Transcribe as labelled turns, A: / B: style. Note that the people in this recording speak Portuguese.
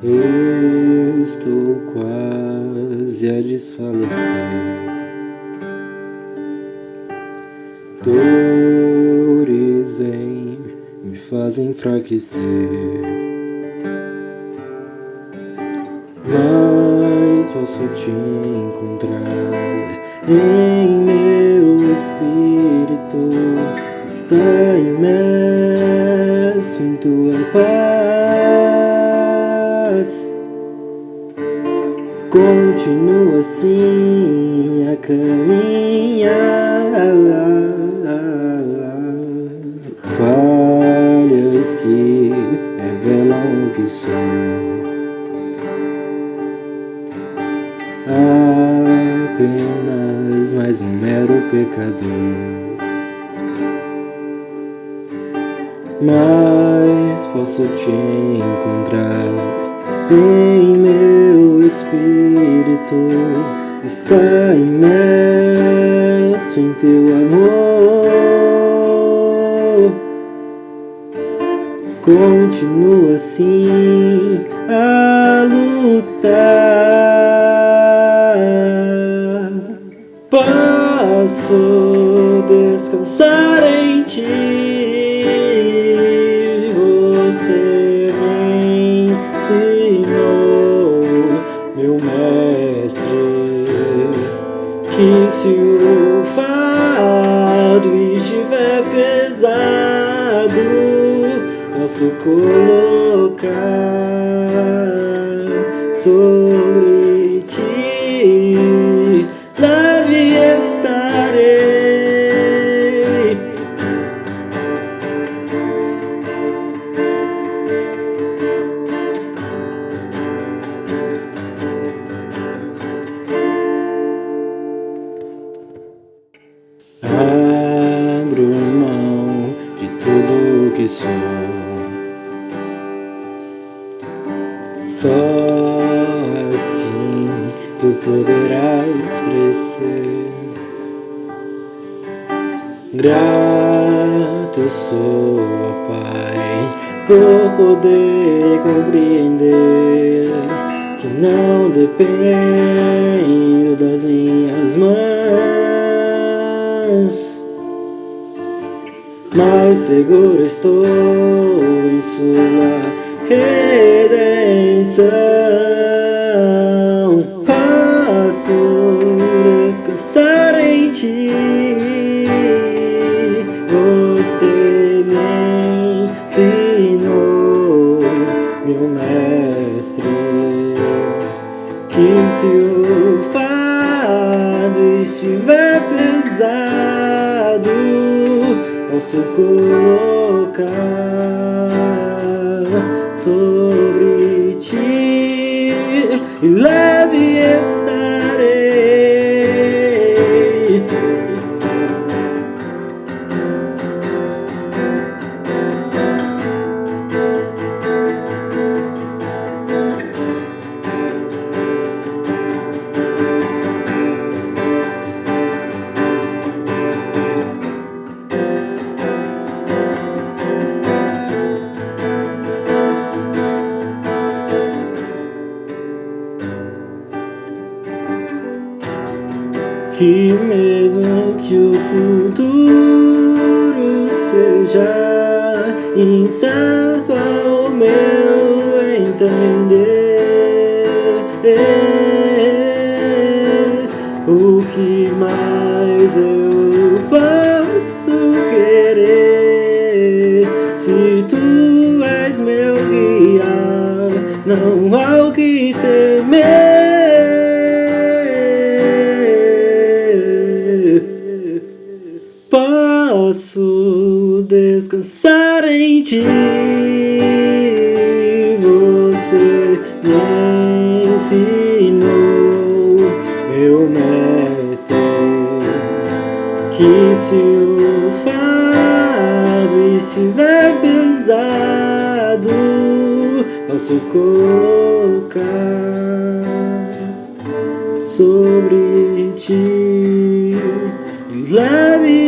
A: Estou quase a desfalecer. Dores vêm, me fazem enfraquecer. Mas posso te encontrar em meu espírito. Está imerso em tua paz. Continua assim a caminhar. Falhas que revelam que sou. Apenas mais um mero pecador. Mas posso te encontrar em meu espírito. Está imerso em teu amor. Continua assim que se o fardo estiver pesado, posso colocar sobre sou. Só assim tu poderás crescer. Grato sou, Pai, por poder compreender que não dependo das minhas mãos, mas seguro estou em Sua redenção. Posso descansar em Ti. Você me ensinou, meu mestre, que se o fardo estiver pesado, posso colocar sobre ti e leve estarei. E mesmo que o futuro seja incerto ao meu entender, o que mais eu posso querer se tu és meu guia? Não há o que temer. Posso descansar em ti. Você me ensinou, meu mestre, que se o fardo estiver pesado, posso colocar sobre ti e leve